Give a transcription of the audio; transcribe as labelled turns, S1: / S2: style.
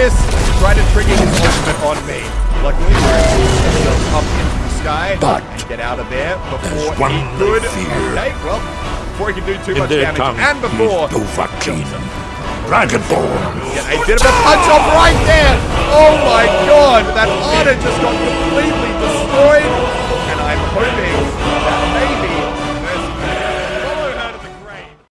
S1: this to try to trigger his ultimate on me. Luckily, we're up into the sky
S2: But
S1: and get out of there before
S2: one
S1: he could. well, before he can do too much damage, and before
S2: Dovahkiin, Dragonborn.
S1: Get a bit of a punch off right there! Oh my god! That honor just got completely